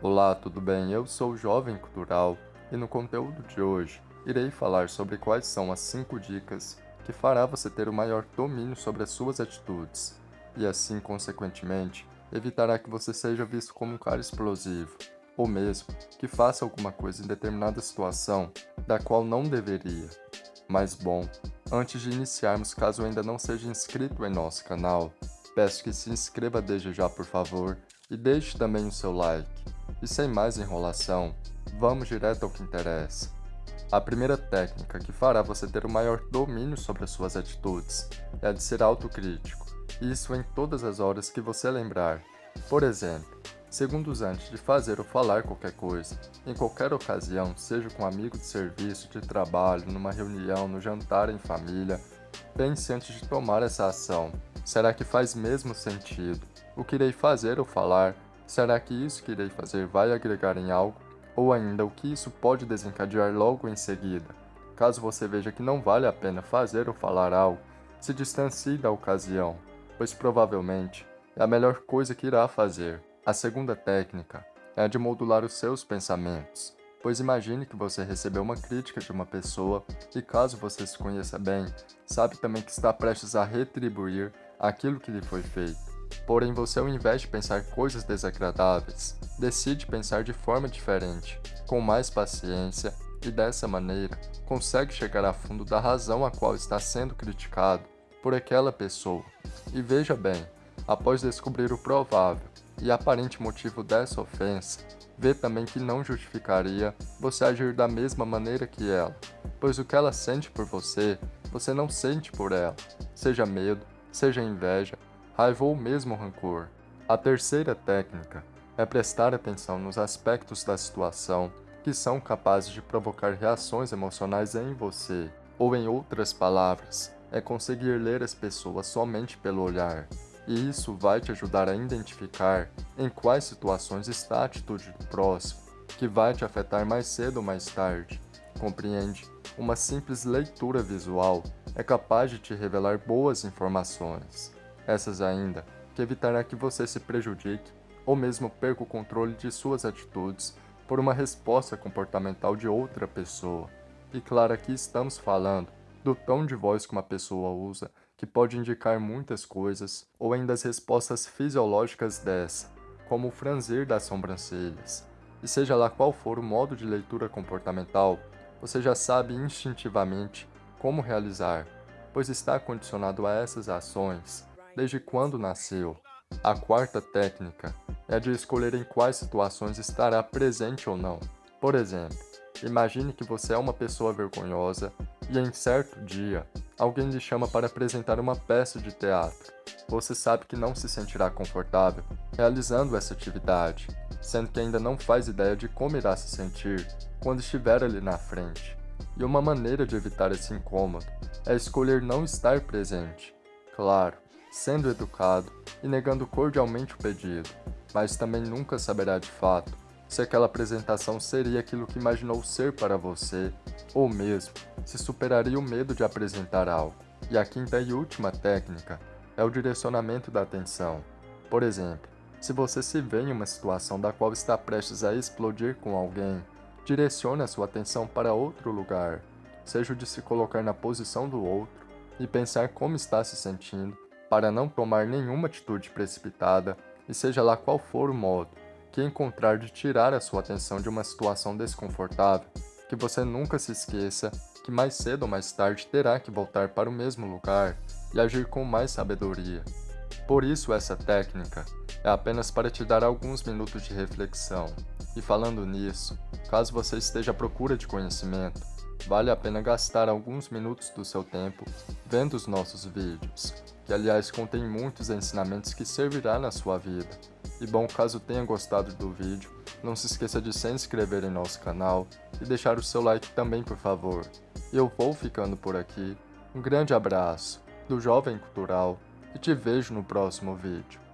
Olá, tudo bem? Eu sou o Jovem Cultural e no conteúdo de hoje irei falar sobre quais são as 5 dicas que fará você ter o maior domínio sobre as suas atitudes e assim, consequentemente, evitará que você seja visto como um cara explosivo ou mesmo que faça alguma coisa em determinada situação da qual não deveria. Mas bom, antes de iniciarmos, caso ainda não seja inscrito em nosso canal, peço que se inscreva desde já por favor e deixe também o seu like. E sem mais enrolação, vamos direto ao que interessa. A primeira técnica que fará você ter o maior domínio sobre as suas atitudes é a de ser autocrítico, isso em todas as horas que você lembrar. Por exemplo, segundos antes de fazer ou falar qualquer coisa, em qualquer ocasião, seja com um amigo de serviço, de trabalho, numa reunião, no jantar em família, pense antes de tomar essa ação. Será que faz mesmo sentido? O que irei fazer ou falar Será que isso que irei fazer vai agregar em algo? Ou ainda, o que isso pode desencadear logo em seguida? Caso você veja que não vale a pena fazer ou falar algo, se distancie da ocasião, pois provavelmente é a melhor coisa que irá fazer. A segunda técnica é a de modular os seus pensamentos, pois imagine que você recebeu uma crítica de uma pessoa e caso você se conheça bem, sabe também que está prestes a retribuir aquilo que lhe foi feito. Porém, você ao invés de pensar coisas desagradáveis, decide pensar de forma diferente, com mais paciência e dessa maneira consegue chegar a fundo da razão a qual está sendo criticado por aquela pessoa. E veja bem, após descobrir o provável e aparente motivo dessa ofensa, vê também que não justificaria você agir da mesma maneira que ela, pois o que ela sente por você, você não sente por ela, seja medo, seja inveja, raiva ou mesmo rancor. A terceira técnica é prestar atenção nos aspectos da situação que são capazes de provocar reações emocionais em você, ou em outras palavras, é conseguir ler as pessoas somente pelo olhar. E isso vai te ajudar a identificar em quais situações está a atitude do próximo, que vai te afetar mais cedo ou mais tarde. Compreende? Uma simples leitura visual é capaz de te revelar boas informações essas ainda, que evitará que você se prejudique ou mesmo perca o controle de suas atitudes por uma resposta comportamental de outra pessoa. E claro, aqui estamos falando do tom de voz que uma pessoa usa, que pode indicar muitas coisas, ou ainda as respostas fisiológicas dessa, como o franzir das sobrancelhas. E seja lá qual for o modo de leitura comportamental, você já sabe instintivamente como realizar, pois está condicionado a essas ações desde quando nasceu. A quarta técnica é de escolher em quais situações estará presente ou não. Por exemplo, imagine que você é uma pessoa vergonhosa e em certo dia alguém lhe chama para apresentar uma peça de teatro. Você sabe que não se sentirá confortável realizando essa atividade, sendo que ainda não faz ideia de como irá se sentir quando estiver ali na frente. E uma maneira de evitar esse incômodo é escolher não estar presente. Claro, sendo educado e negando cordialmente o pedido, mas também nunca saberá de fato se aquela apresentação seria aquilo que imaginou ser para você, ou mesmo se superaria o medo de apresentar algo. E a quinta e última técnica é o direcionamento da atenção. Por exemplo, se você se vê em uma situação da qual está prestes a explodir com alguém, direcione a sua atenção para outro lugar, seja o de se colocar na posição do outro e pensar como está se sentindo para não tomar nenhuma atitude precipitada, e seja lá qual for o modo que encontrar de tirar a sua atenção de uma situação desconfortável, que você nunca se esqueça que mais cedo ou mais tarde terá que voltar para o mesmo lugar e agir com mais sabedoria. Por isso essa técnica é apenas para te dar alguns minutos de reflexão. E falando nisso, caso você esteja à procura de conhecimento, vale a pena gastar alguns minutos do seu tempo vendo os nossos vídeos que aliás contém muitos ensinamentos que servirá na sua vida. E bom, caso tenha gostado do vídeo, não se esqueça de se inscrever em nosso canal e deixar o seu like também por favor. Eu vou ficando por aqui, um grande abraço do Jovem Cultural e te vejo no próximo vídeo.